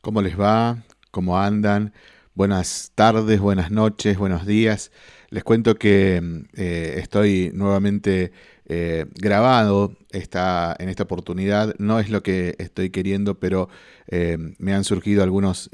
¿Cómo les va? ¿Cómo andan? Buenas tardes, buenas noches, buenos días. Les cuento que mm, eh, estoy nuevamente eh, grabado esta, en esta oportunidad. No es lo que estoy queriendo, pero eh, me han surgido algunos,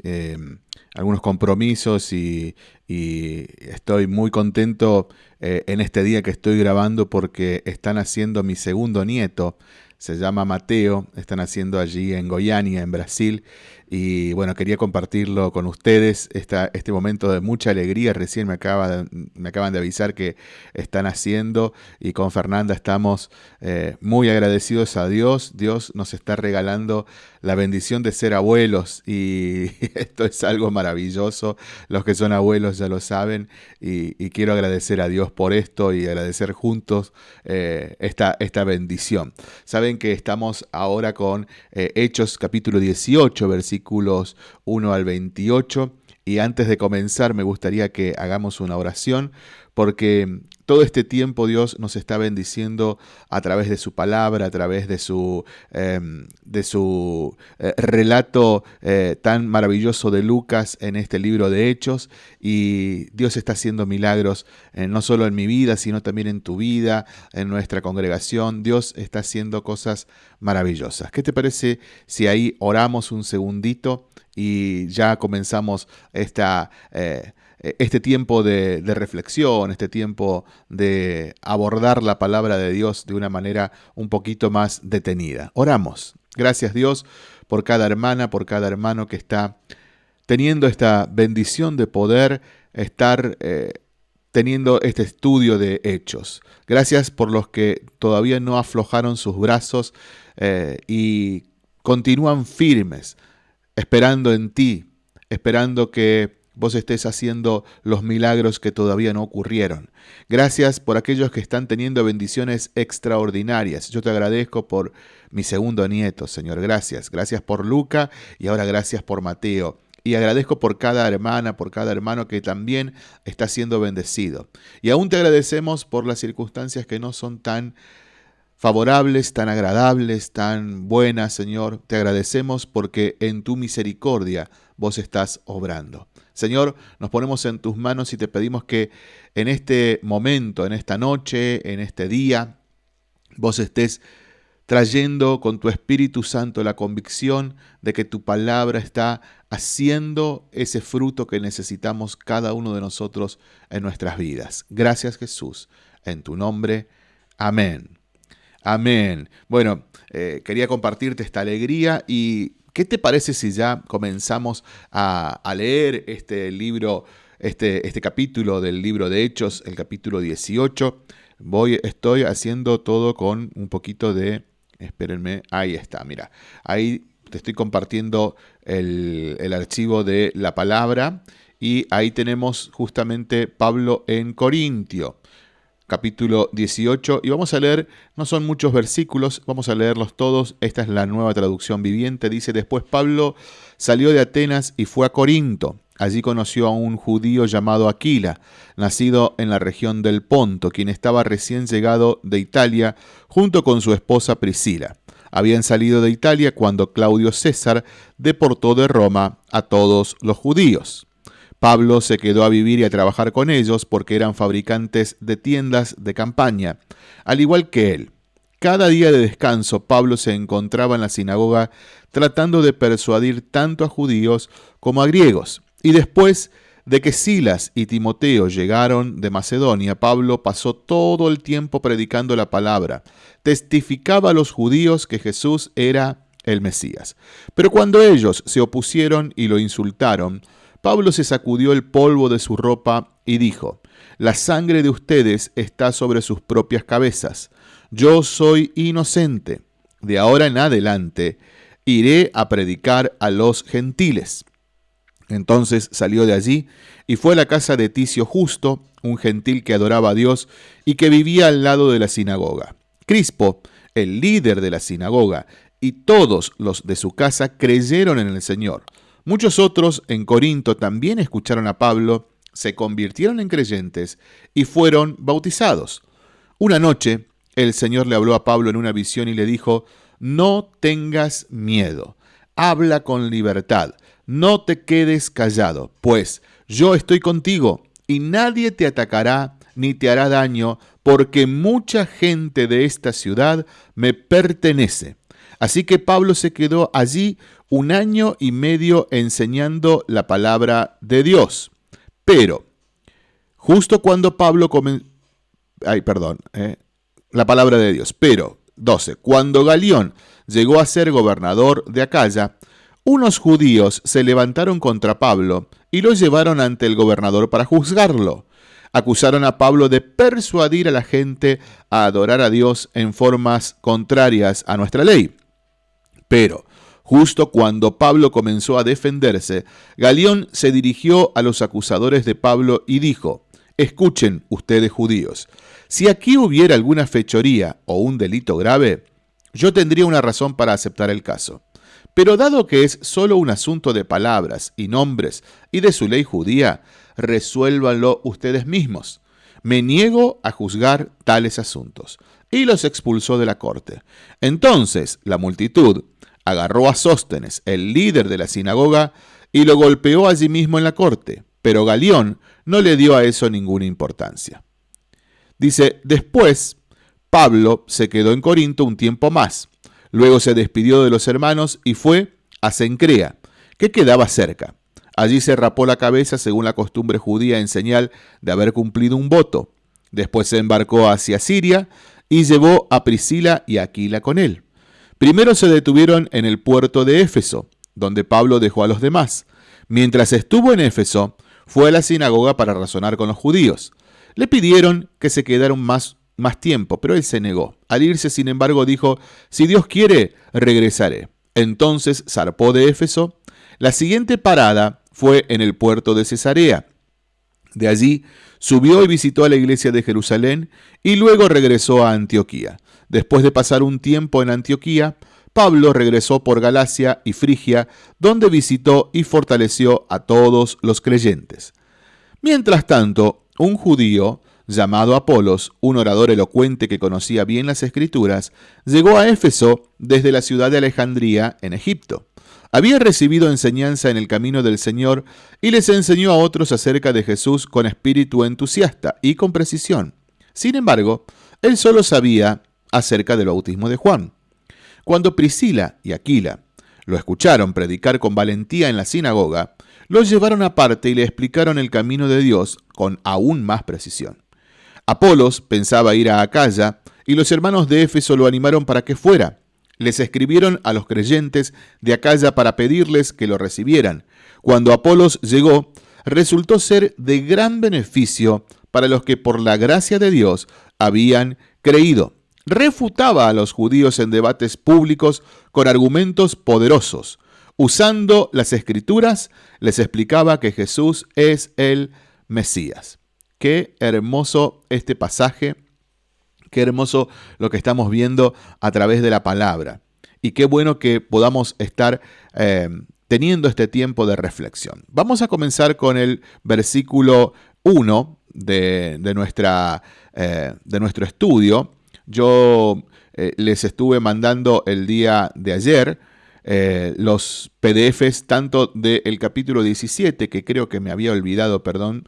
algunos compromisos y, y, estoy muy contento en este día que estoy grabando porque están haciendo mi segundo nieto se llama Mateo, están haciendo allí en Goiânia, en Brasil, y bueno, quería compartirlo con ustedes, esta, este momento de mucha alegría, recién me, acaba me acaban de avisar que están haciendo, y con Fernanda estamos eh, muy agradecidos a Dios, Dios nos está regalando la bendición de ser abuelos, y esto es algo maravilloso, los que son abuelos ya lo saben, y, quiero agradecer a Dios por esto y agradecer juntos eh, esta, esta bendición. ¿Saben que estamos ahora con eh, Hechos capítulo 18, versículos 1 al 28. Y antes de comenzar me gustaría que hagamos una oración porque todo este tiempo Dios nos está bendiciendo a través de su palabra, a través de su, em, de su eh, relato eh, tan maravilloso de Lucas en este libro de Hechos. Y Dios está haciendo milagros eh, no solo en mi vida, sino también en tu vida, en nuestra congregación. Dios está haciendo cosas maravillosas. ¿Qué te parece si ahí oramos un segundito y ya comenzamos esta este tiempo de, reflexión, este tiempo de abordar la palabra de Dios de una manera un poquito más detenida. Oramos. Gracias Dios por cada hermana, por cada hermano que está teniendo esta bendición de poder estar eh, teniendo este estudio de hechos. Gracias por los que todavía no aflojaron sus brazos eh, y continúan firmes, esperando en ti, esperando que vos estés haciendo los milagros que todavía no ocurrieron. Gracias por aquellos que están teniendo bendiciones extraordinarias. Yo te agradezco por mi segundo nieto, Señor. Gracias. Gracias por Luca y ahora gracias por Mateo. Y agradezco por cada hermana, por cada hermano que también está siendo bendecido. Y aún te agradecemos por las circunstancias que no son tan favorables, tan agradables, tan buenas, Señor. Te agradecemos porque en tu misericordia vos estás obrando. Señor, nos ponemos en tus manos y te pedimos que en este momento, en esta noche, en este día, vos estés trayendo con tu Espíritu Santo la convicción de que tu palabra está haciendo ese fruto que necesitamos cada uno de nosotros en nuestras vidas. Gracias Jesús, en tu nombre. Amén. Amén. Bueno, eh, quería compartirte esta alegría y ¿Qué te parece si ya comenzamos a, leer este libro, este, este capítulo del libro de Hechos, el capítulo 18? Voy, estoy haciendo todo con un poquito de... Espérenme, ahí está, mira. Ahí te estoy compartiendo el, el archivo de la palabra y ahí tenemos justamente Pablo en Corintio capítulo 18 y vamos a leer, no son muchos versículos, vamos a leerlos todos, esta es la nueva traducción viviente, dice, después Pablo salió de Atenas y fue a Corinto, allí conoció a un judío llamado Aquila, nacido en la región del Ponto, quien estaba recién llegado de Italia junto con su esposa Priscila. Habían salido de Italia cuando Claudio César deportó de Roma a todos los judíos. Pablo se quedó a vivir y a trabajar con ellos porque eran fabricantes de tiendas de campaña, al igual que él. Cada día de descanso Pablo se encontraba en la sinagoga tratando de persuadir tanto a judíos como a griegos. Y después de que Silas y Timoteo llegaron de Macedonia, Pablo pasó todo el tiempo predicando la palabra, testificaba a los judíos que Jesús era el Mesías. Pero cuando ellos se opusieron y lo insultaron, Pablo se sacudió el polvo de su ropa y dijo, La sangre de ustedes está sobre sus propias cabezas. Yo soy inocente. De ahora en adelante iré a predicar a los gentiles. Entonces salió de allí y fue a la casa de Ticio Justo, un gentil que adoraba a Dios y que vivía al lado de la sinagoga. Crispo, el líder de la sinagoga, y todos los de su casa creyeron en el Señor. Muchos otros en Corinto también escucharon a Pablo, se convirtieron en creyentes y fueron bautizados. Una noche el Señor le habló a Pablo en una visión y le dijo, no tengas miedo, habla con libertad, no te quedes callado, pues yo estoy contigo y nadie te atacará ni te hará daño, porque mucha gente de esta ciudad me pertenece. Así que Pablo se quedó allí un año y medio enseñando la palabra de Dios. Pero, justo cuando Pablo comenzó... Ay, perdón, eh, la palabra de Dios. Pero, 12. Cuando Galión llegó a ser gobernador de Acaya, unos judíos se levantaron contra Pablo y lo llevaron ante el gobernador para juzgarlo. Acusaron a Pablo de persuadir a la gente a adorar a Dios en formas contrarias a nuestra ley. Pero, justo cuando Pablo comenzó a defenderse, Galión se dirigió a los acusadores de Pablo y dijo, Escuchen ustedes judíos, si aquí hubiera alguna fechoría o un delito grave, yo tendría una razón para aceptar el caso. Pero dado que es solo un asunto de palabras y nombres y de su ley judía, resuélvanlo ustedes mismos. Me niego a juzgar tales asuntos. Y los expulsó de la corte. Entonces la multitud agarró a Sóstenes, el líder de la sinagoga, y lo golpeó allí mismo en la corte. Pero Galión no le dio a eso ninguna importancia. Dice, después Pablo se quedó en Corinto un tiempo más Luego se despidió de los hermanos y fue a Cencrea, que quedaba cerca. Allí se rapó la cabeza según la costumbre judía en señal de haber cumplido un voto. Después se embarcó hacia Siria y llevó a Priscila y Aquila con él. Primero se detuvieron en el puerto de Éfeso, donde Pablo dejó a los demás. Mientras estuvo en Éfeso, fue a la sinagoga para razonar con los judíos. Le pidieron que se quedaran más más tiempo, pero él se negó. Al irse, sin embargo, dijo, si Dios quiere, regresaré. Entonces zarpó de Éfeso. La siguiente parada fue en el puerto de Cesarea. De allí subió y visitó a la iglesia de Jerusalén y luego regresó a Antioquía. Después de pasar un tiempo en Antioquía, Pablo regresó por Galacia y Frigia, donde visitó y fortaleció a todos los creyentes. Mientras tanto, un judío llamado Apolos, un orador elocuente que conocía bien las escrituras, llegó a Éfeso desde la ciudad de Alejandría, en Egipto. Había recibido enseñanza en el camino del Señor y les enseñó a otros acerca de Jesús con espíritu entusiasta y con precisión. Sin embargo, él solo sabía acerca del bautismo de Juan. Cuando Priscila y Aquila lo escucharon predicar con valentía en la sinagoga, lo llevaron aparte y le explicaron el camino de Dios con aún más precisión. Apolos pensaba ir a Acaya y los hermanos de Éfeso lo animaron para que fuera. Les escribieron a los creyentes de Acaya para pedirles que lo recibieran. Cuando Apolos llegó, resultó ser de gran beneficio para los que por la gracia de Dios habían creído. Refutaba a los judíos en debates públicos con argumentos poderosos. Usando las escrituras, les explicaba que Jesús es el Mesías. Qué hermoso este pasaje, qué hermoso lo que estamos viendo a través de la palabra. Y qué bueno que podamos estar eh, teniendo este tiempo de reflexión. Vamos a comenzar con el versículo 1 de, nuestra, eh, de nuestro estudio. Yo eh, les estuve mandando el día de ayer los PDFs tanto del capítulo 17, que creo que me había olvidado, perdón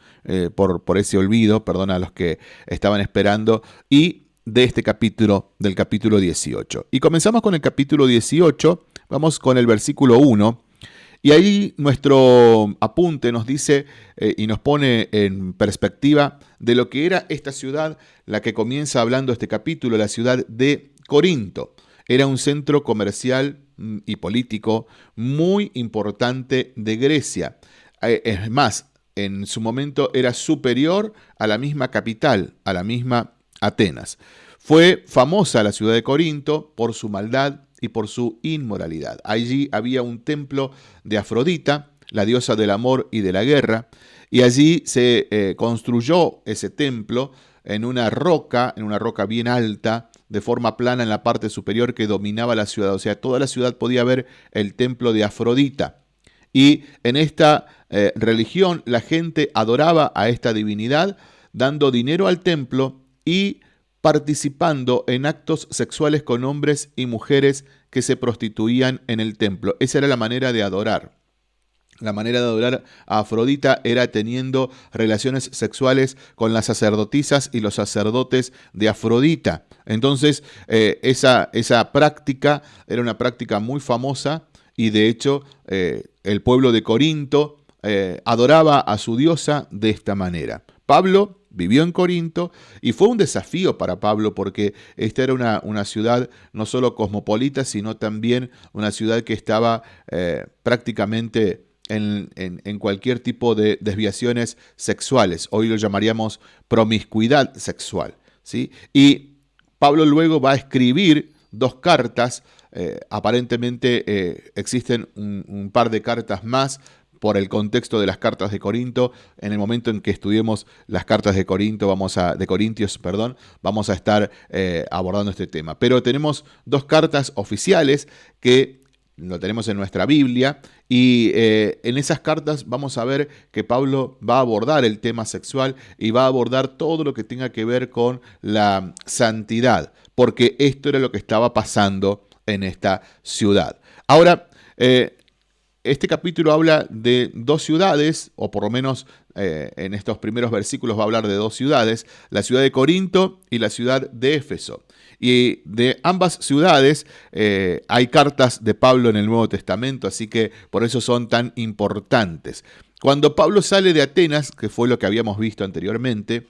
por, por ese olvido, perdón a los que estaban esperando, y de este capítulo, del capítulo 18. Y comenzamos con el capítulo 18, vamos con el versículo 1. Y ahí nuestro apunte nos dice eh, y nos pone en perspectiva de lo que era esta ciudad, la que comienza hablando este capítulo, la ciudad de Corinto. Era un centro comercial Mm, y político muy importante de Grecia. Eh, es más, en su momento era superior a la misma capital, a la misma Atenas. Fue famosa la ciudad de Corinto por su maldad y por su inmoralidad. Allí había un templo de Afrodita, la diosa del amor y de la guerra, y allí se eh, construyó ese templo en una roca, en una roca bien alta, de forma plana en la parte superior que dominaba la ciudad. O sea, toda la ciudad podía ver el templo de Afrodita. Y en esta eh, religión la gente adoraba a esta divinidad dando dinero al templo y participando en actos sexuales con hombres y mujeres que se prostituían en el templo. Esa era la manera de adorar. La manera de adorar a Afrodita era teniendo relaciones sexuales con las sacerdotisas y los sacerdotes de Afrodita. Entonces, eh, esa, esa, práctica era una práctica muy famosa y de hecho eh, el pueblo de Corinto eh, adoraba a su diosa de esta manera. Pablo vivió en Corinto y fue un desafío para Pablo porque esta era una, una ciudad no solo cosmopolita, sino también una ciudad que estaba prácticamente en, cualquier tipo de desviaciones sexuales. Hoy lo llamaríamos promiscuidad sexual. ¿sí? Y Pablo luego va a escribir dos cartas. Eh, aparentemente eh, existen un, par de cartas más por el contexto de las cartas de Corinto. En el momento en que estudiemos las cartas de Corinto, vamos a, de Corintios, perdón, vamos a estar eh, abordando este tema. Pero tenemos dos cartas oficiales que lo tenemos en nuestra Biblia, y eh, en esas cartas vamos a ver que Pablo va a abordar el tema sexual y va a abordar todo lo que tenga que ver con la santidad, porque esto era lo que estaba pasando en esta ciudad. Ahora, eh, este capítulo habla de dos ciudades, o por lo menos eh, en estos primeros versículos va a hablar de dos ciudades, la ciudad de Corinto y la ciudad de Éfeso. Y de ambas ciudades eh, hay cartas de Pablo en el Nuevo Testamento, así que por eso son tan importantes. Cuando Pablo sale de Atenas, que fue lo que habíamos visto anteriormente,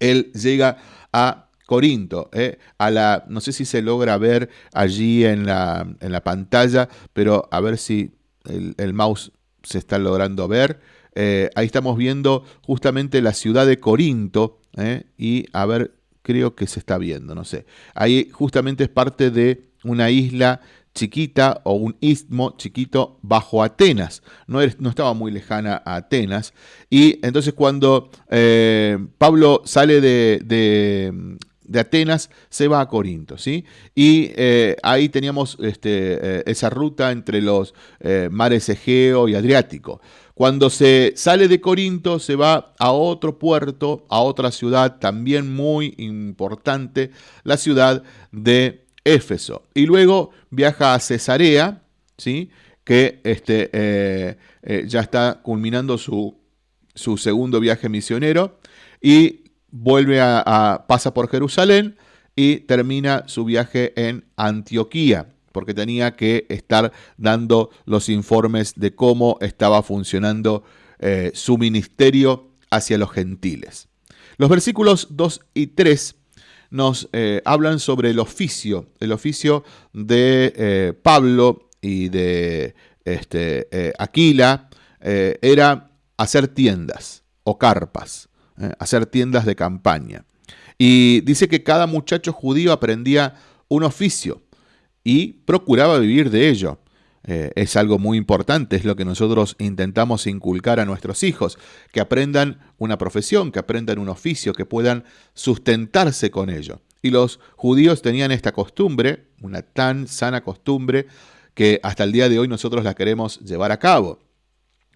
él llega a Corinto, eh, a la, no sé si se logra ver allí en la, en la pantalla, pero a ver si el, mouse se está logrando ver. Eh, ahí estamos viendo justamente la ciudad de Corinto y a ver creo que se está viendo, no sé. Ahí justamente es parte de una isla chiquita o un istmo chiquito bajo Atenas. No, no estaba muy lejana a Atenas. Y entonces cuando eh, Pablo sale de, Atenas, se va a Corinto. ¿sí? Y eh, ahí teníamos este, eh, esa ruta entre los mares Egeo y Adriático. Cuando se sale de Corinto, se va a otro puerto, a otra ciudad también muy importante, la ciudad de Éfeso. Y luego viaja a Cesarea, ¿sí? que este, eh, eh, ya está culminando su, su, segundo viaje misionero, y vuelve a pasa por Jerusalén y termina su viaje en Antioquía porque tenía que estar dando los informes de cómo estaba funcionando eh, su ministerio hacia los gentiles. Los versículos 2 y 3 nos eh, hablan sobre el oficio, el oficio de eh, Pablo y de este, Aquila, era hacer tiendas o carpas, hacer tiendas de campaña. Y dice que cada muchacho judío aprendía un oficio y procuraba vivir de ello. Eh, es algo muy importante, es lo que nosotros intentamos inculcar a nuestros hijos, que aprendan una profesión, que aprendan un oficio, que puedan sustentarse con ello. Y los judíos tenían esta costumbre, una tan sana costumbre, que hasta el día de hoy nosotros la queremos llevar a cabo.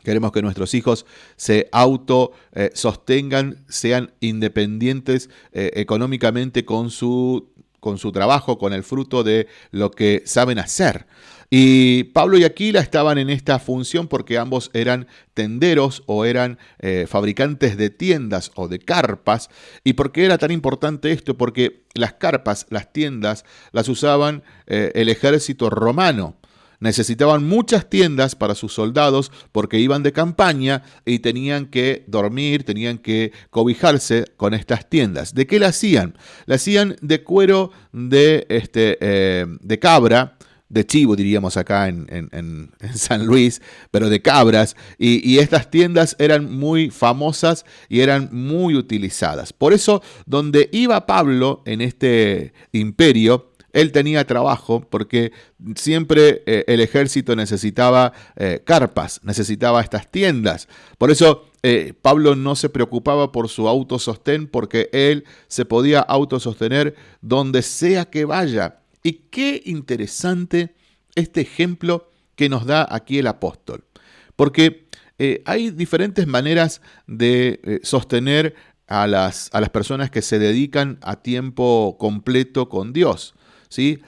Queremos que nuestros hijos se auto sostengan, sean independientes eh, económicamente con su con su trabajo, con el fruto de lo que saben hacer. Y Pablo y Aquila estaban en esta función porque ambos eran tenderos o eran eh, fabricantes de tiendas o de carpas. ¿Y por qué era tan importante esto? Porque las carpas, las tiendas, las usaban eh, el ejército romano necesitaban muchas tiendas para sus soldados porque iban de campaña y tenían que dormir, tenían que cobijarse con estas tiendas. ¿De qué la hacían? La hacían de cuero de, este, eh, de cabra, de chivo, diríamos acá en, San Luis, pero de cabras, y, estas tiendas eran muy famosas y eran muy utilizadas. Por eso, donde iba Pablo en este imperio, él tenía trabajo porque siempre eh, el ejército necesitaba eh, carpas, necesitaba estas tiendas. Por eso eh, Pablo no se preocupaba por su autosostén porque él se podía autosostener donde sea que vaya. Y qué interesante este ejemplo que nos da aquí el apóstol. Porque hay diferentes maneras de sostener a las, a las personas que se dedican a tiempo completo con Dios.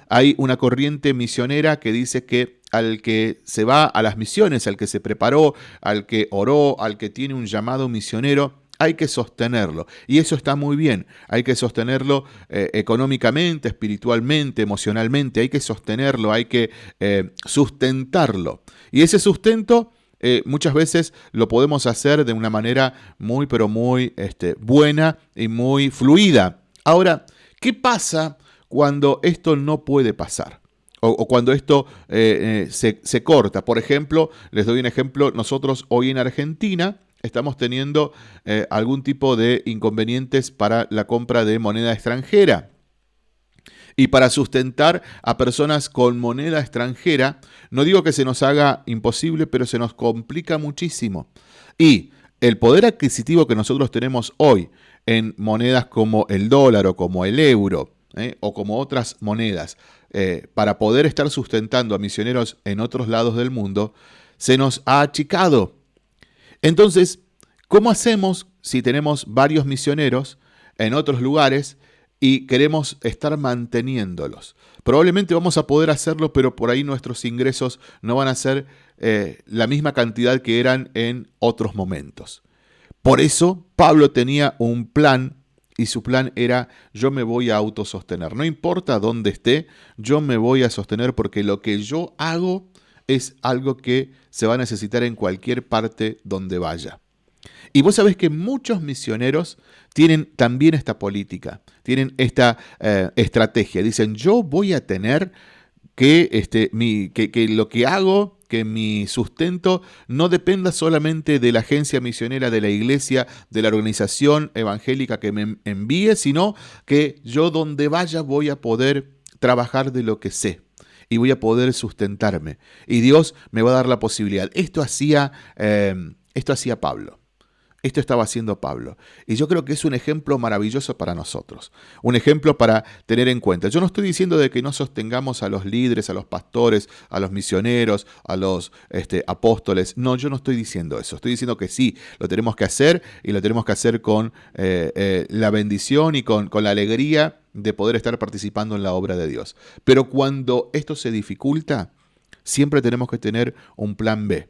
Hay una corriente misionera que dice que al que se va a las misiones, al que se preparó, al que oró, al que tiene un llamado misionero, hay que sostenerlo. Y eso está muy bien. Hay que sostenerlo eh, económicamente, espiritualmente, emocionalmente. Hay que sostenerlo, hay que eh, sustentarlo. Y ese sustento eh, muchas veces lo podemos hacer de una manera muy, pero muy este, buena y muy fluida. Ahora, ¿qué pasa cuando esto no puede pasar? O, cuando esto eh, eh, se, se corta. Por ejemplo, les doy un ejemplo, nosotros hoy en Argentina estamos teniendo algún tipo de inconvenientes para la compra de moneda extranjera. Y para sustentar a personas con moneda extranjera, no digo que se nos haga imposible, pero se nos complica muchísimo. Y el poder adquisitivo que nosotros tenemos hoy en monedas como el dólar o como el euro, ¿eh? o como otras monedas, eh, para poder estar sustentando a misioneros en otros lados del mundo, se nos ha achicado. Entonces, ¿cómo hacemos si tenemos varios misioneros en otros lugares y queremos estar manteniéndolos. Probablemente vamos a poder hacerlo, pero por ahí nuestros ingresos no van a ser eh, la misma cantidad que eran en otros momentos. Por eso Pablo tenía un plan y su plan era yo me voy a autosostener. No importa dónde esté, yo me voy a sostener porque lo que yo hago es algo que se va a necesitar en cualquier parte donde vaya. Y vos sabés que muchos misioneros tienen también esta política, tienen esta eh, estrategia. Dicen, yo voy a tener que, este, mi, que, que lo que hago, que mi sustento no dependa solamente de la agencia misionera, de la iglesia, de la organización evangélica que me envíe, sino que yo donde vaya voy a poder trabajar de lo que sé y voy a poder sustentarme. Y Dios me va a dar la posibilidad. Esto hacía, eh, esto hacía Pablo. Esto estaba haciendo Pablo. Y yo creo que es un ejemplo maravilloso para nosotros. Un ejemplo para tener en cuenta. Yo no estoy diciendo de que no sostengamos a los líderes, a los pastores, a los misioneros, a los este, apóstoles. No, yo no estoy diciendo eso. Estoy diciendo que sí, lo tenemos que hacer y lo tenemos que hacer con eh, eh, la bendición y con, con la alegría de poder estar participando en la obra de Dios. Pero cuando esto se dificulta, siempre tenemos que tener un plan B.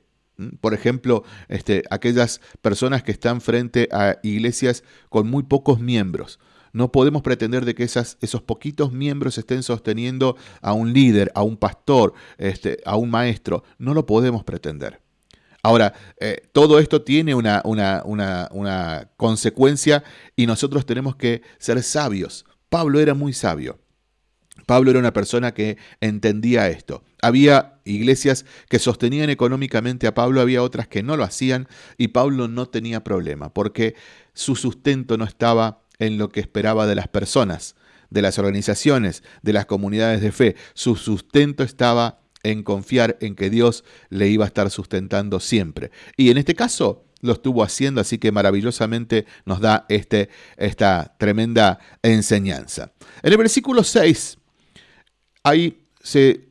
Por ejemplo, este, aquellas personas que están frente a iglesias con muy pocos miembros. No podemos pretender de que esas, esos poquitos miembros estén sosteniendo a un líder, a un pastor, este, a un maestro. No lo podemos pretender. Ahora, eh, todo esto tiene una, una, una consecuencia y nosotros tenemos que ser sabios. Pablo era muy sabio. Pablo era una persona que entendía esto. Había iglesias que sostenían económicamente a Pablo, había otras que no lo hacían y Pablo no tenía problema porque su sustento no estaba en lo que esperaba de las personas, de las organizaciones, de las comunidades de fe. Su sustento estaba en confiar en que Dios le iba a estar sustentando siempre. Y en este caso lo estuvo haciendo, así que maravillosamente nos da este, esta tremenda enseñanza. En el versículo 6 hay,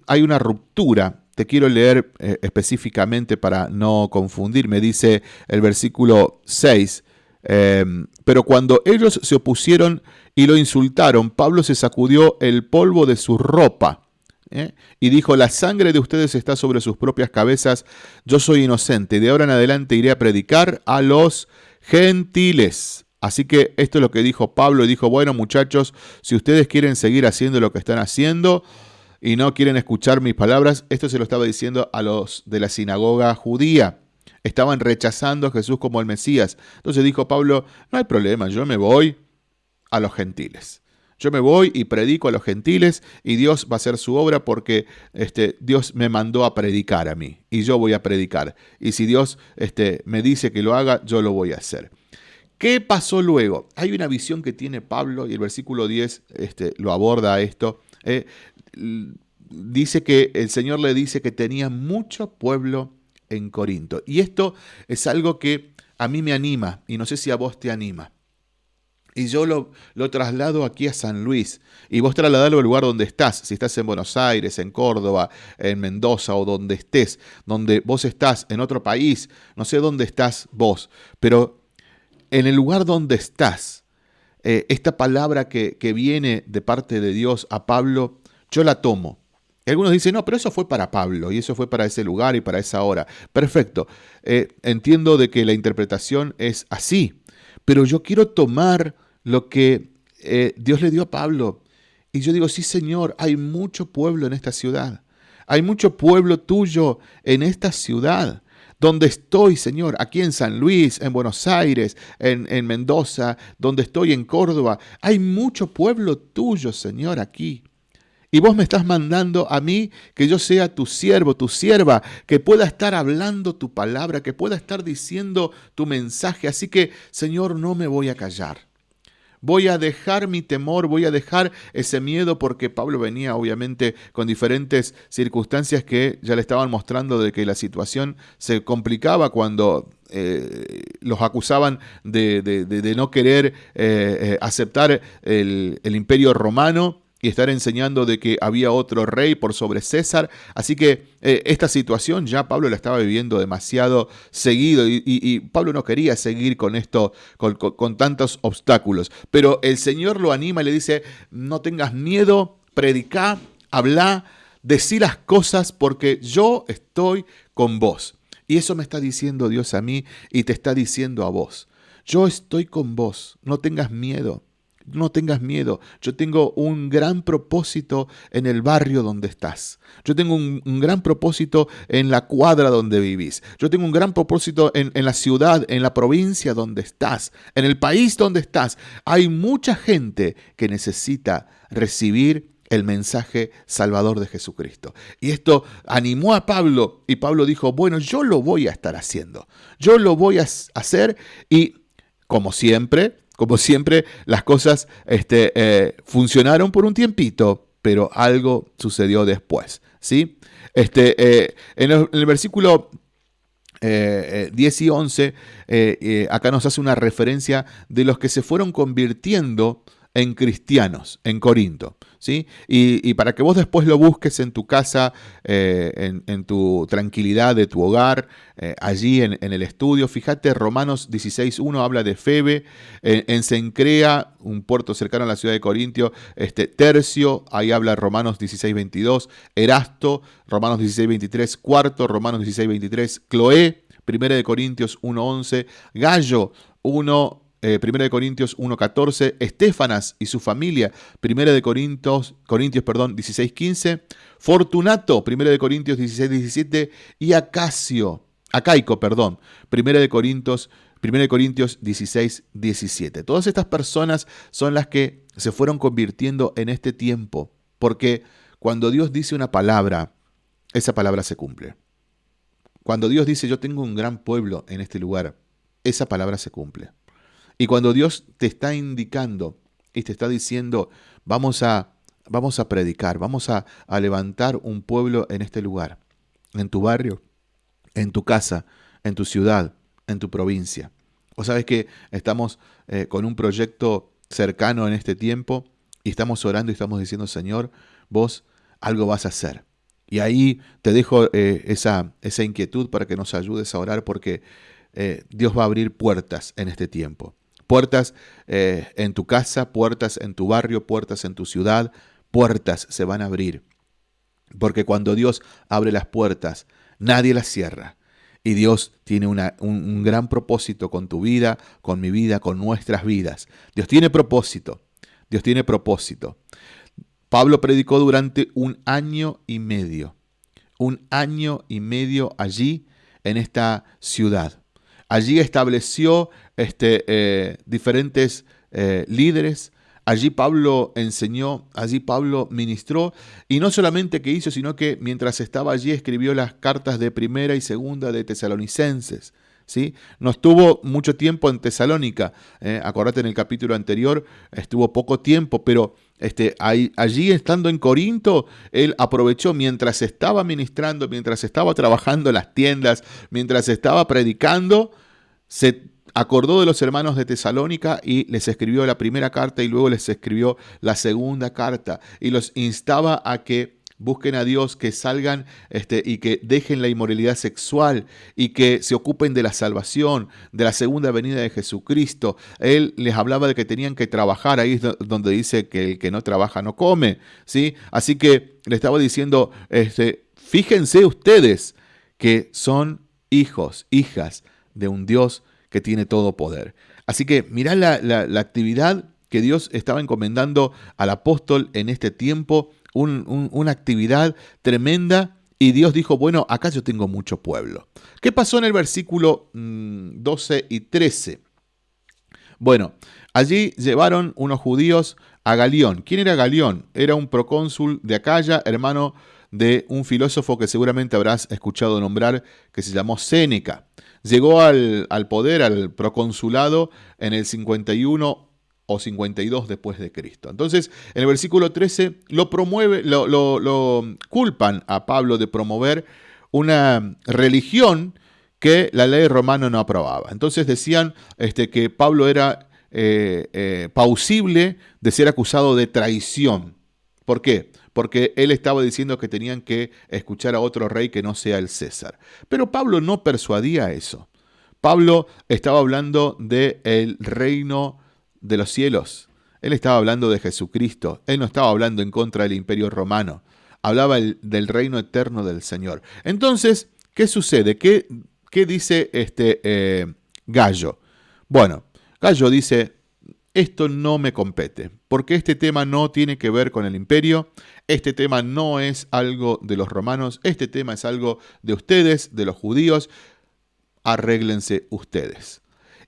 hay una ruptura. Te quiero leer eh, específicamente para no confundirme. Dice el versículo 6. Em, pero cuando ellos se opusieron y lo insultaron, Pablo se sacudió el polvo de su ropa ¿eh? y dijo, la sangre de ustedes está sobre sus propias cabezas, yo soy inocente, de ahora en adelante iré a predicar a los gentiles. Así que esto es lo que dijo Pablo. Dijo, bueno muchachos, si ustedes quieren seguir haciendo lo que están haciendo y no quieren escuchar mis palabras, esto se lo estaba diciendo a los de la sinagoga judía. Estaban rechazando a Jesús como el Mesías. Entonces dijo Pablo, no hay problema, yo me voy a los gentiles. Yo me voy y predico a los gentiles y Dios va a hacer su obra porque este, Dios me mandó a predicar a mí y yo voy a predicar. Y si Dios este, me dice que lo haga, yo lo voy a hacer. ¿Qué pasó luego? Hay una visión que tiene Pablo y el versículo 10 este, lo aborda esto. Eh, dice que el Señor le dice que tenía mucho pueblo en Corinto. Y esto es algo que a mí me anima y no sé si a vos te anima. Y yo lo, lo, traslado aquí a San Luis. Y vos trasladalo al lugar donde estás. Si estás en Buenos Aires, en Córdoba, en Mendoza o donde estés. Donde vos estás, en otro país. No sé dónde estás vos. Pero en el lugar donde estás, eh, esta palabra que, que viene de parte de Dios a Pablo yo la tomo. Y algunos dicen, no, pero eso fue para Pablo y eso fue para ese lugar y para esa hora. Perfecto, eh, entiendo de que la interpretación es así, pero yo quiero tomar lo que eh, Dios le dio a Pablo. Y yo digo, sí Señor, hay mucho pueblo en esta ciudad. Hay mucho pueblo tuyo en esta ciudad donde estoy, Señor, aquí en San Luis, en Buenos Aires, en, en, Mendoza, donde estoy en Córdoba. Hay mucho pueblo tuyo, Señor, aquí. Y vos me estás mandando a mí que yo sea tu siervo, tu sierva, que pueda estar hablando tu palabra, que pueda estar diciendo tu mensaje. Así que, Señor, no me voy a callar. Voy a dejar mi temor, voy a dejar ese miedo porque Pablo venía obviamente con diferentes circunstancias que ya le estaban mostrando de que la situación se complicaba cuando eh, los acusaban de, no querer eh, eh, aceptar el, el imperio romano y estar enseñando de que había otro rey por sobre César. Así que eh, esta situación ya Pablo la estaba viviendo demasiado seguido y, Pablo no quería seguir con esto, con, tantos obstáculos. Pero el Señor lo anima y le dice, no tengas miedo, predica, habla, decí las cosas porque yo estoy con vos. Y eso me está diciendo Dios a mí y te está diciendo a vos. Yo estoy con vos, no tengas miedo no tengas miedo. Yo tengo un gran propósito en el barrio donde estás. Yo tengo un, gran propósito en la cuadra donde vivís. Yo tengo un gran propósito en, la ciudad, en la provincia donde estás, en el país donde estás. Hay mucha gente que necesita recibir el mensaje salvador de Jesucristo. Y esto animó a Pablo y Pablo dijo, bueno, yo lo voy a estar haciendo. Yo lo voy a hacer y, como siempre, como siempre, las cosas este, eh, funcionaron por un tiempito, pero algo sucedió después. ¿sí? Este, eh, en, el, versículo 10 eh, y 11, acá nos hace una referencia de los que se fueron convirtiendo en cristianos en Corinto. ¿sí? Y, para que vos después lo busques en tu casa, eh, en, tu tranquilidad de tu hogar, eh, allí en, el estudio, fíjate, Romanos 16.1 habla de Febe, en, Sencrea, un puerto cercano a la ciudad de Corintio, este, Tercio, ahí habla Romanos 16.22, Erasto, Romanos 16.23, Cuarto, Romanos 16.23, Cloé, 1 de Corintios 1.11, Gallo 1, 1 eh, de Corintios 1.14, Estefanas y su familia, 1 de Corintios, Corintios perdón, 16.15, Fortunato, 1 de Corintios 16.17 y Acacio, Acaico, perdón, 1 de Corintios, 1 de Corintios 16.17. Todas estas personas son las que se fueron convirtiendo en este tiempo, porque cuando Dios dice una palabra, esa palabra se cumple. Cuando Dios dice yo tengo un gran pueblo en este lugar, esa palabra se cumple. Y cuando Dios te está indicando y te está diciendo, vamos a, vamos a predicar, vamos a, levantar un pueblo en este lugar, en tu barrio, en tu casa, en tu ciudad, en tu provincia. O sabes que estamos eh, con un proyecto cercano en este tiempo y estamos orando y estamos diciendo, Señor, vos algo vas a hacer. Y ahí te dejo eh, esa, esa, inquietud para que nos ayudes a orar porque eh, Dios va a abrir puertas en este tiempo. Puertas eh, en tu casa, puertas en tu barrio, puertas en tu ciudad, puertas se van a abrir. Porque cuando Dios abre las puertas, nadie las cierra. Y Dios tiene una, un, un gran propósito con tu vida, con mi vida, con nuestras vidas. Dios tiene propósito. Dios tiene propósito. Pablo predicó durante un año y medio. Un año y medio allí en esta ciudad. Allí estableció este, eh, diferentes eh, líderes. Allí Pablo enseñó, allí Pablo ministró, y no solamente que hizo, sino que mientras estaba allí escribió las cartas de primera y segunda de tesalonicenses. ¿Sí? No estuvo mucho tiempo en Tesalónica, eh, acordate en el capítulo anterior, estuvo poco tiempo, pero este, allí estando en Corinto, él aprovechó mientras estaba ministrando, mientras estaba trabajando en las tiendas, mientras estaba predicando, se acordó de los hermanos de Tesalónica y les escribió la primera carta y luego les escribió la segunda carta y los instaba a que busquen a Dios, que salgan este, y que dejen la inmoralidad sexual y que se ocupen de la salvación, de la segunda venida de Jesucristo. Él les hablaba de que tenían que trabajar, ahí es donde dice que el que no trabaja no come, ¿sí? Así que le estaba diciendo, este, fíjense ustedes que son hijos, hijas de un Dios que tiene todo poder. Así que mirá la, la actividad que Dios estaba encomendando al apóstol en este tiempo una actividad tremenda y Dios dijo, bueno, acá yo tengo mucho pueblo. ¿Qué pasó en el versículo 12 mm, y 13? Bueno, allí llevaron unos judíos a Galión. ¿Quién era Galión? Era un procónsul de Acaya, hermano de un filósofo que seguramente habrás escuchado nombrar, que se llamó Séneca. Llegó al, al poder, al proconsulado, en el 51 o 52 después de Cristo. Entonces, en el versículo 13 lo promueve, lo, culpan a Pablo de promover una religión que la ley romana no aprobaba. Entonces decían este, que Pablo era eh, eh, pausible de ser acusado de traición. ¿Por qué? Porque él estaba diciendo que tenían que escuchar a otro rey que no sea el César. Pero Pablo no persuadía eso. Pablo estaba hablando del el reino de los cielos. Él estaba hablando de Jesucristo. Él no estaba hablando en contra del imperio romano. Hablaba del reino eterno del Señor. Entonces, ¿qué sucede? ¿Qué, qué dice este eh, Gallo? Bueno, Gallo dice, esto no me compete, porque este tema no tiene que ver con el imperio, este tema no es algo de los romanos, este tema es algo de ustedes, de los judíos, arréglense ustedes.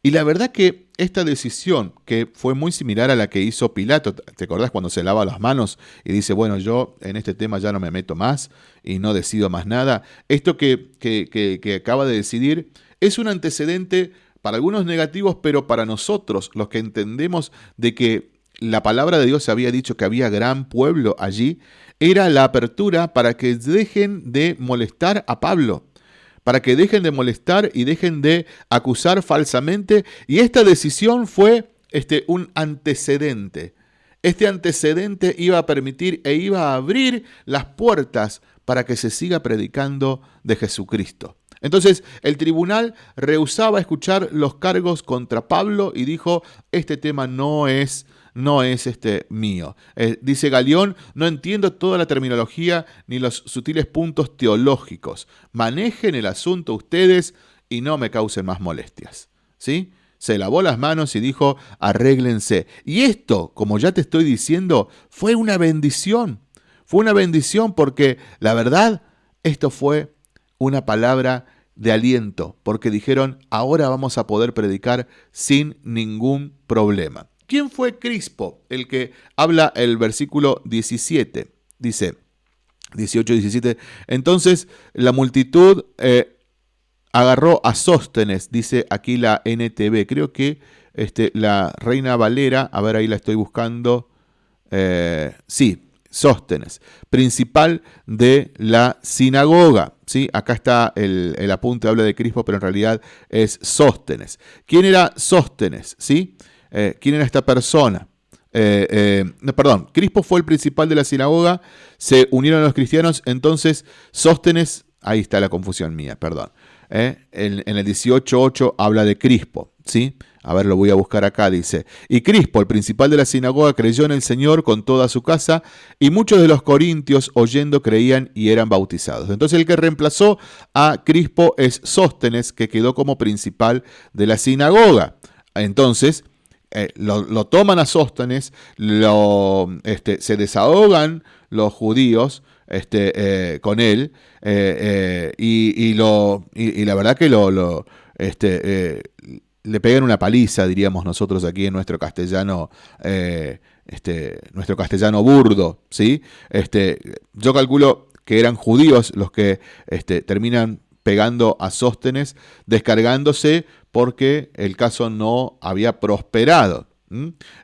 Y la verdad que esta decisión, que fue muy similar a la que hizo Pilato, ¿te acordás cuando se lava las manos y dice, bueno, yo en este tema ya no me meto más y no decido más nada? Esto que, que, acaba de decidir es un antecedente para algunos negativos, pero para nosotros, los que entendemos de que la palabra de Dios había dicho que había gran pueblo allí, era la apertura para que dejen de molestar a Pablo para que dejen de molestar y dejen de acusar falsamente. Y esta decisión fue este, un antecedente. Este antecedente iba a permitir e iba a abrir las puertas para que se siga predicando de Jesucristo. Entonces el tribunal rehusaba escuchar los cargos contra Pablo y dijo, este tema no es no es este mío. Eh, dice Galeón, no entiendo toda la terminología ni los sutiles puntos teológicos. Manejen el asunto ustedes y no me causen más molestias. ¿Sí? Se lavó las manos y dijo, arréglense. Y esto, como ya te estoy diciendo, fue una bendición. Fue una bendición porque la verdad, esto fue una palabra de aliento, porque dijeron, ahora vamos a poder predicar sin ningún problema. ¿Quién fue Crispo? El que habla el versículo 17. Dice, 18, 17. Entonces la multitud eh, agarró a Sóstenes, dice aquí la NTV. Creo que este, la Reina Valera, a ver ahí la estoy buscando. Eh, sí, Sóstenes, principal de la sinagoga. ¿Sí? Acá está el, apunte, habla de Crispo, pero en realidad es Sóstenes. ¿Quién era Sóstenes? ¿sí? Eh, quién era esta persona. Eh, eh, perdón, Crispo fue el principal de la sinagoga, se unieron los cristianos, entonces Sóstenes, ahí está la confusión mía, perdón. En, en, el 18.8 habla de Crispo, ¿sí? A ver, lo voy a buscar acá, dice. Y Crispo, el principal de la sinagoga, creyó en el Señor con toda su casa, y muchos de los corintios, oyendo, creían y eran bautizados. Entonces el que reemplazó a Crispo es Sóstenes, que quedó como principal de la sinagoga. Entonces, eh, lo, toman a Sóstenes, lo, este, se desahogan los judíos este, eh, con él eh, y, lo, y, la verdad que lo, lo este, le pegan una paliza, diríamos nosotros aquí en nuestro castellano, este, nuestro castellano burdo, ¿sí? Este, yo calculo que eran judíos los que este, terminan pegando a Sóstenes, descargándose porque el caso no había prosperado.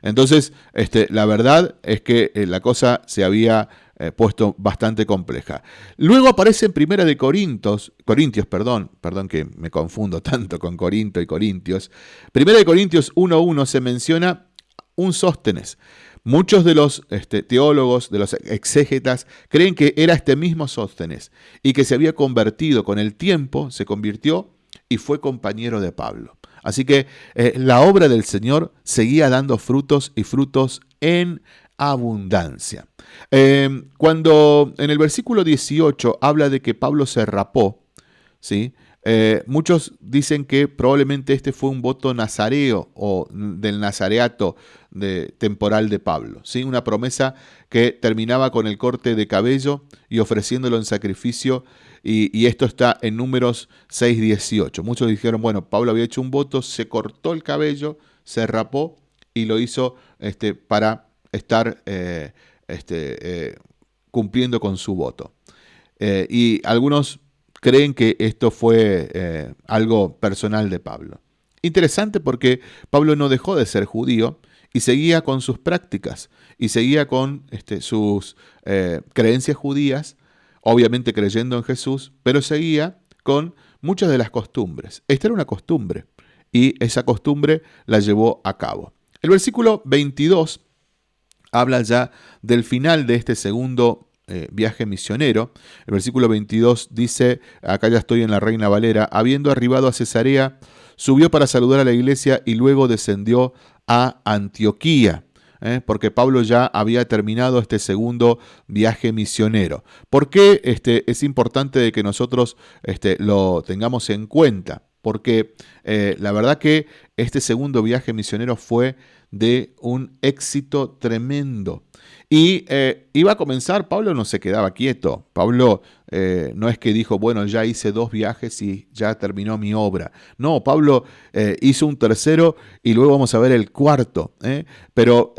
Entonces, este, la verdad es que eh, la cosa se había eh, puesto bastante compleja. Luego aparece en Primera de Corintios, Corintios, perdón, perdón que me confundo tanto con Corinto y Corintios. Primera de Corintios 1.1 se menciona un Sóstenes. muchos de los este, teólogos, de los exégetas, creen que era este mismo Sóstenes y que se había convertido con el tiempo, se convirtió y fue compañero de Pablo. Así que eh, la obra del Señor seguía dando frutos y frutos en abundancia. Em, cuando en el versículo 18 habla de que Pablo se rapó, ¿sí? Eh, muchos dicen que probablemente este fue un voto nazareo o del nazareato temporal de Pablo, ¿sí? una promesa que terminaba con el corte de cabello y ofreciéndolo en sacrificio, y, esto está en números 6.18. Muchos dijeron, bueno, Pablo había hecho un voto, se cortó el cabello, se rapó y lo hizo este, para estar eh, este, eh, cumpliendo con su voto. y algunos creen que esto fue eh, algo personal de Pablo. Interesante porque Pablo no dejó de ser judío y seguía con sus prácticas y seguía con este, sus eh, creencias judías, obviamente creyendo en Jesús, pero seguía con muchas de las costumbres. Esta era una costumbre y esa costumbre la llevó a cabo. El versículo 22 habla ya del final de este segundo eh, viaje misionero. El versículo 22 dice, acá ya estoy en la Reina Valera, habiendo arribado a Cesarea, subió para saludar a la iglesia y luego descendió a Antioquía. ¿eh? porque Pablo ya había terminado este segundo viaje misionero. ¿Por qué este, es importante de que nosotros este, lo tengamos en cuenta? Porque eh, la verdad que este segundo viaje misionero fue de un éxito tremendo. Y eh, iba a comenzar, Pablo no se quedaba quieto. Pablo eh, no es que dijo, bueno, ya hice dos viajes y ya terminó mi obra. No, Pablo eh, hizo un tercero y luego vamos a ver el cuarto. Pero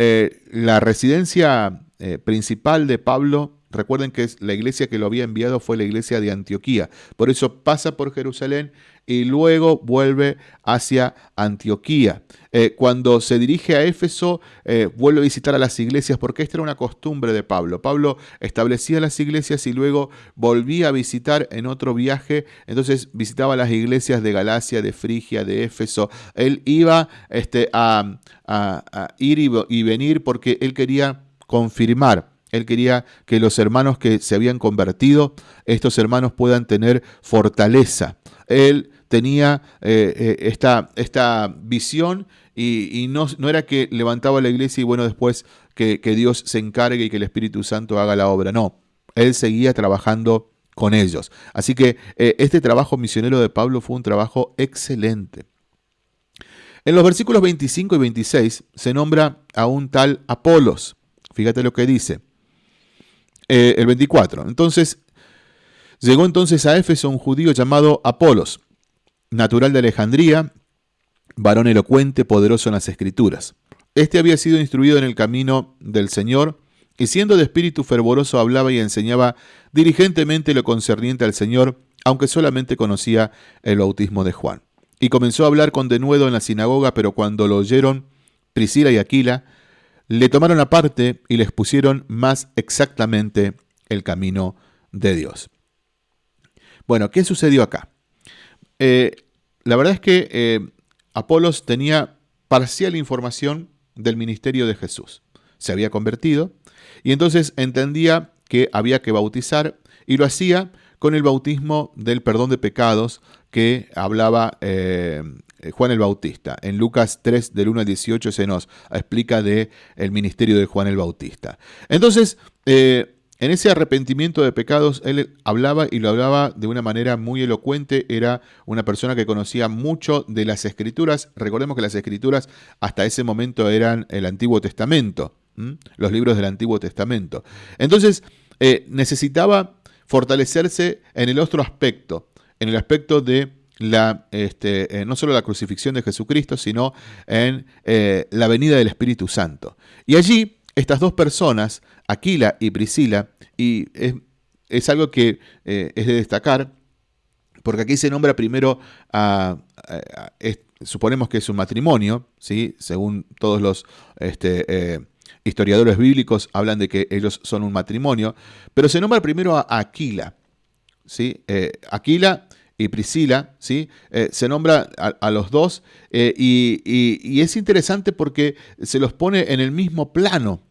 la residencia principal de Pablo Recuerden que la iglesia que lo había enviado fue la iglesia de Antioquía. Por eso pasa por Jerusalén y luego vuelve hacia Antioquía. Eh, cuando se dirige a Éfeso, eh, vuelve a visitar a las iglesias porque esta era una costumbre de Pablo. Pablo establecía las iglesias y luego volvía a visitar en otro viaje. Entonces visitaba las iglesias de Galacia, de Frigia, de Éfeso. Él iba este, a, ir y venir porque él quería confirmar él quería que los hermanos que se habían convertido, estos hermanos puedan tener fortaleza. Él tenía eh, eh, esta, esta, visión y, no, no, era que levantaba la iglesia y bueno, después que, Dios se encargue y que el Espíritu Santo haga la obra. No, él seguía trabajando con ellos. Así que eh, este trabajo misionero de Pablo fue un trabajo excelente. En los versículos 25 y 26 se nombra a un tal Apolos. Fíjate lo que dice. Eh, el 24. Entonces, llegó entonces a Éfeso un judío llamado Apolos, natural de Alejandría, varón elocuente, poderoso en las escrituras. Este había sido instruido en el camino del Señor, y siendo de espíritu fervoroso hablaba y enseñaba diligentemente lo concerniente al Señor, aunque solamente conocía el bautismo de Juan. Y comenzó a hablar con denuedo en la sinagoga, pero cuando lo oyeron Priscila y Aquila, le tomaron aparte y les pusieron más exactamente el camino de Dios. Bueno, ¿qué sucedió acá? Eh, la verdad es que eh, Apolos tenía parcial información del ministerio de Jesús. Se había convertido y entonces entendía que había que bautizar y lo hacía con el bautismo del perdón de pecados que hablaba eh, Juan el Bautista. En Lucas 3 del 1 al 18 se nos explica de el ministerio de Juan el Bautista. Entonces, eh, en ese arrepentimiento de pecados, él hablaba y lo hablaba de una manera muy elocuente. Era una persona que conocía mucho de las escrituras. Recordemos que las escrituras hasta ese momento eran el Antiguo Testamento, los libros del Antiguo Testamento. Entonces, eh, necesitaba fortalecerse en el otro aspecto, en el aspecto de este, eh, no solo la crucifixión de Jesucristo, sino en eh, la venida del Espíritu Santo. Y allí estas dos personas, Aquila y Priscila, y es, algo que eh, es de destacar, porque aquí se nombra primero a, suponemos que es un matrimonio, ¿sí? según todos los este, historiadores bíblicos hablan de que ellos son un matrimonio, pero se nombra primero a Aquila. ¿sí? Aquila y Priscila, ¿sí? Eh, se nombra a, los dos eh, y, es interesante porque se los pone en el mismo plano.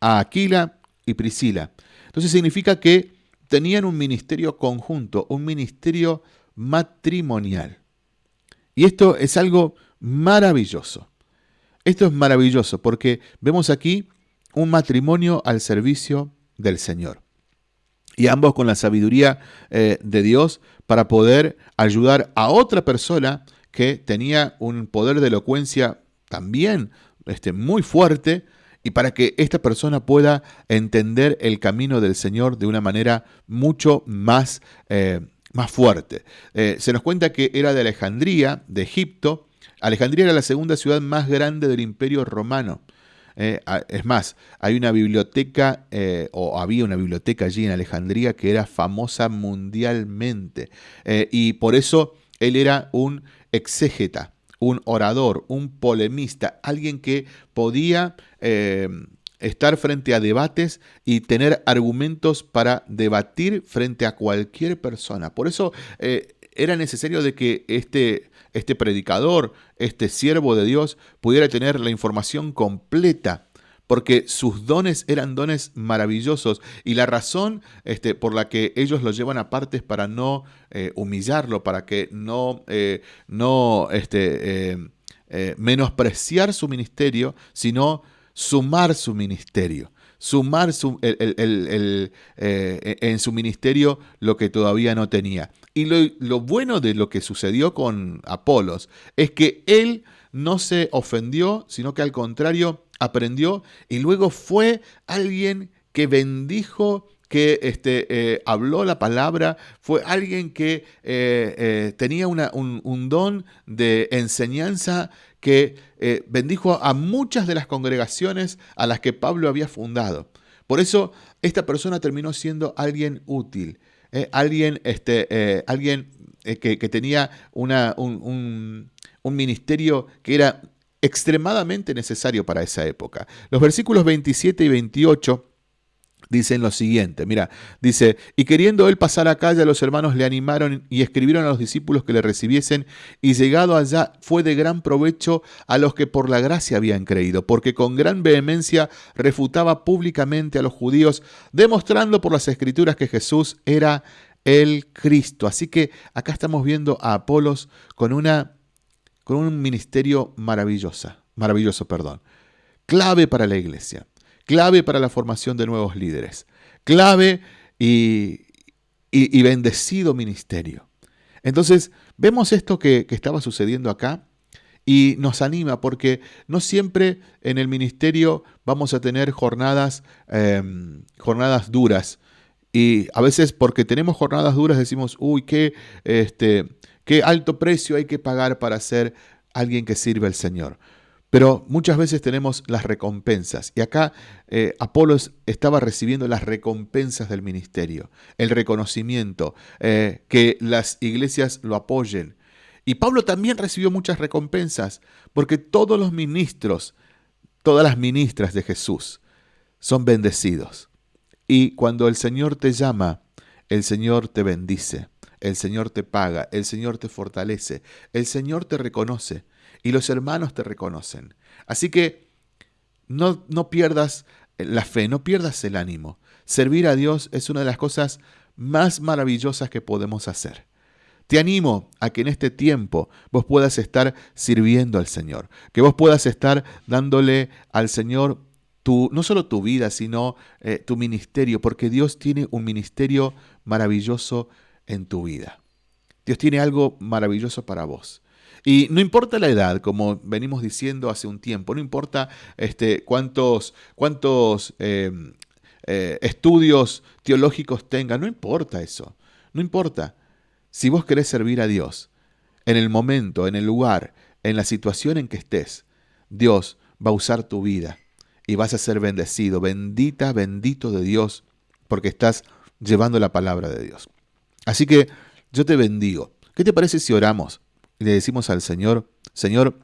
a Aquila y Priscila. Entonces significa que tenían un ministerio conjunto, un ministerio matrimonial. Y esto es algo maravilloso. Esto es maravilloso porque vemos aquí un matrimonio al servicio del Señor. Y ambos con la sabiduría eh, de Dios para poder ayudar a otra persona que tenía un poder de elocuencia también este, muy fuerte y para que esta persona pueda entender el camino del Señor de una manera mucho más, eh, más fuerte. Eh, se nos cuenta que era de Alejandría, de Egipto. Alejandría era la segunda ciudad más grande del imperio romano. Eh, es más, hay una biblioteca, o había una biblioteca allí en Alejandría que era famosa mundialmente. y por eso él era un exégeta un orador, un polemista, alguien que podía eh, estar frente a debates y tener argumentos para debatir frente a cualquier persona. Por eso eh, era necesario de que este, este predicador, este siervo de Dios, pudiera tener la información completa porque sus dones eran dones maravillosos y la razón este, por la que ellos lo llevan aparte es para no eh, humillarlo, para que no, eh, no este, eh, menospreciar su ministerio, sino sumar su ministerio sumar su, en su ministerio lo que todavía no tenía. Y lo, bueno de lo que sucedió con Apolos es que él no se ofendió, sino que al contrario aprendió y luego fue alguien que bendijo que este, eh, habló la palabra, fue alguien que eh, eh, tenía un, don de enseñanza que bendijo a muchas de las congregaciones a las que Pablo había fundado. Por eso esta persona terminó siendo alguien útil, alguien, este, alguien que, tenía una, un, un ministerio que era extremadamente necesario para esa época. Los versículos 27 y 28 dicen lo siguiente, mira, dice, y queriendo él pasar a calle, los hermanos le animaron y escribieron a los discípulos que le recibiesen, y llegado allá fue de gran provecho a los que por la gracia habían creído, porque con gran vehemencia refutaba públicamente a los judíos, demostrando por las escrituras que Jesús era el Cristo. Así que acá estamos viendo a Apolos con una con un ministerio maravillosa, maravilloso, perdón, clave para la iglesia, clave para la formación de nuevos líderes, clave y, bendecido ministerio. Entonces, vemos esto que, estaba sucediendo acá y nos anima porque no siempre en el ministerio vamos a tener jornadas, em, jornadas duras. Y a veces porque tenemos jornadas duras decimos, uy, qué, este, qué alto precio hay que pagar para ser alguien que sirve al Señor. Pero muchas veces tenemos las recompensas. Y acá eh, Apolos estaba recibiendo las recompensas del ministerio, el reconocimiento, eh, que las iglesias lo apoyen. Y Pablo también recibió muchas recompensas, porque todos los ministros, todas las ministras de Jesús son bendecidos. Y cuando el Señor te llama, el Señor te bendice. El Señor te paga, el Señor te fortalece, el Señor te reconoce y los hermanos te reconocen. Así que no, no pierdas la fe, no pierdas el ánimo. Servir a Dios es una de las cosas más maravillosas que podemos hacer. Te animo a que en este tiempo vos puedas estar sirviendo al Señor, que vos puedas estar dándole al Señor tu, no solo tu vida, sino eh, tu ministerio, porque Dios tiene un ministerio maravilloso en tu vida. Dios tiene algo maravilloso para vos. Y no importa la edad, como venimos diciendo hace un tiempo, no importa este, cuántos, em, eh, estudios teológicos tengas, no importa eso, no importa. Si vos querés servir a Dios, en el momento, en el lugar, en la situación en que estés, Dios va a usar tu vida y vas a ser bendecido, bendita, bendito de Dios, porque estás llevando la palabra de Dios. Así que yo te bendigo. ¿Qué te parece si oramos y le decimos al Señor, Señor,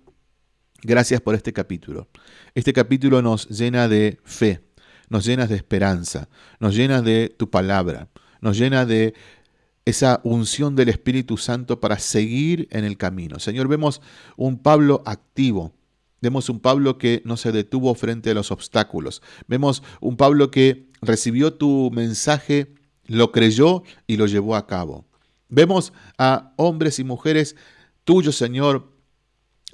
gracias por este capítulo? Este capítulo nos llena de fe, nos llena de esperanza, nos llena de tu palabra, nos llena de esa unción del Espíritu Santo para seguir en el camino. Señor, vemos un Pablo activo, Vemos un Pablo que no se detuvo frente a los obstáculos. Vemos un Pablo que recibió tu mensaje, lo creyó y lo llevó a cabo. Vemos a hombres y mujeres tuyos, Señor,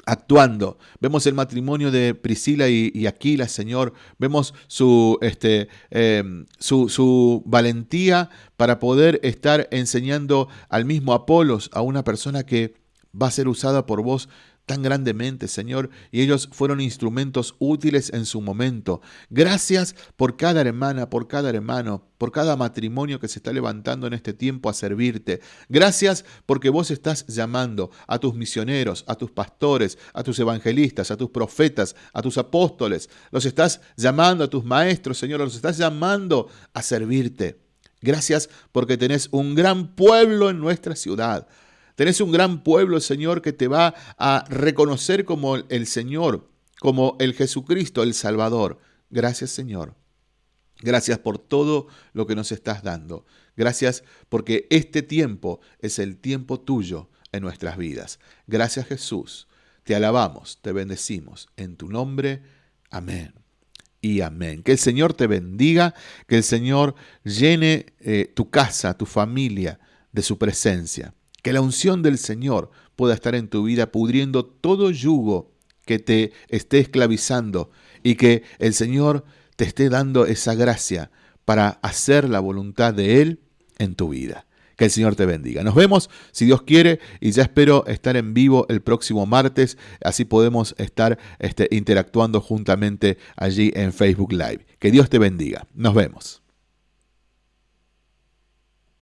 actuando. Vemos el matrimonio de Priscila y, Aquila, Señor. Vemos su, este, em, su, su, valentía para poder estar enseñando al mismo Apolos, a una persona que va a ser usada por vos tan grandemente, Señor, y ellos fueron instrumentos útiles en su momento. Gracias por cada hermana, por cada hermano, por cada matrimonio que se está levantando en este tiempo a servirte. Gracias porque vos estás llamando a tus misioneros, a tus pastores, a tus evangelistas, a tus profetas, a tus apóstoles. Los estás llamando a tus maestros, Señor, los estás llamando a servirte. Gracias porque tenés un gran pueblo en nuestra ciudad. Tenés un gran pueblo, Señor, que te va a reconocer como el Señor, como el Jesucristo, el Salvador. Gracias, Señor. Gracias por todo lo que nos estás dando. Gracias porque este tiempo es el tiempo tuyo en nuestras vidas. Gracias Jesús. Te alabamos, te bendecimos. En tu nombre, amén. Y amén. Que el Señor te bendiga, que el Señor llene eh, tu casa, tu familia de su presencia. Que la unción del Señor pueda estar en tu vida pudriendo todo yugo que te esté esclavizando y que el Señor te esté dando esa gracia para hacer la voluntad de Él en tu vida. Que el Señor te bendiga. Nos vemos, si Dios quiere, y ya espero estar en vivo el próximo martes, así podemos estar este, interactuando juntamente allí en Facebook Live. Que Dios te bendiga. Nos vemos.